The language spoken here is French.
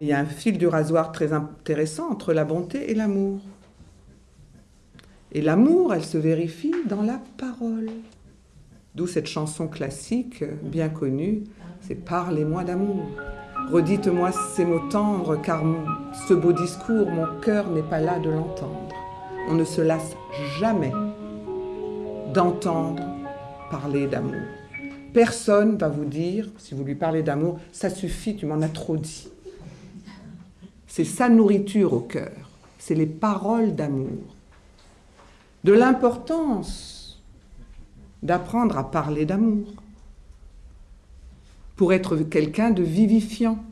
Il y a un fil du rasoir très intéressant entre la bonté et l'amour. Et l'amour, elle se vérifie dans la parole. D'où cette chanson classique, bien connue, c'est Parlez-moi d'amour. Redites-moi ces mots tendres, car ce beau discours, mon cœur n'est pas là de l'entendre. On ne se lasse jamais d'entendre parler d'amour. Personne va vous dire, si vous lui parlez d'amour, ça suffit, tu m'en as trop dit. C'est sa nourriture au cœur, c'est les paroles d'amour. De l'importance d'apprendre à parler d'amour pour être quelqu'un de vivifiant.